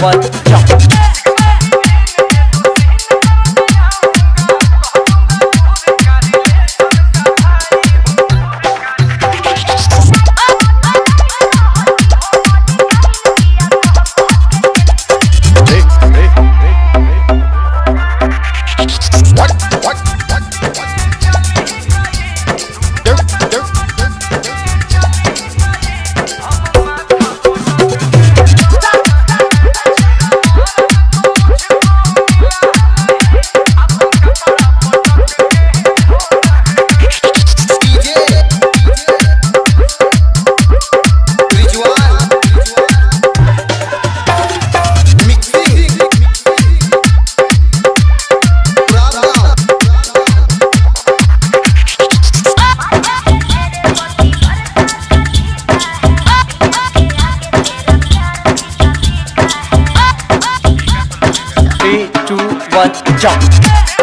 what jump. two, one, jump.